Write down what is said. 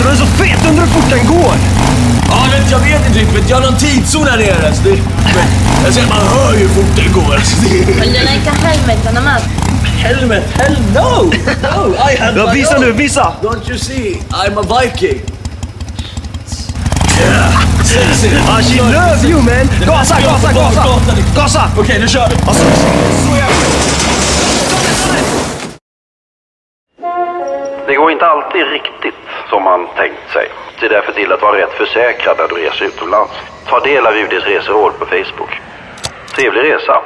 Alltså den är så fet, undrar hur fort den går. Ja, det, jag vet inte riktigt. Jag har någon tidszon här nere. Alltså, det, men, jag säger, man hör ju hur fort det går. Alltså, det, Vill du leka helvete med? helmet, hell no! No, I have Ja, my visa own. nu, visa! Don't you see? I'm a viking. Yeah, sexy. Ah, she love you man! Gasa, gasa, gasa! Gasa! Okej, nu kör vi. Det går inte alltid riktigt som man tänkt sig. Se därför till att vara rätt försäkrad när du reser utomlands. Ta del av UDs reseråd på Facebook. Trevlig resa!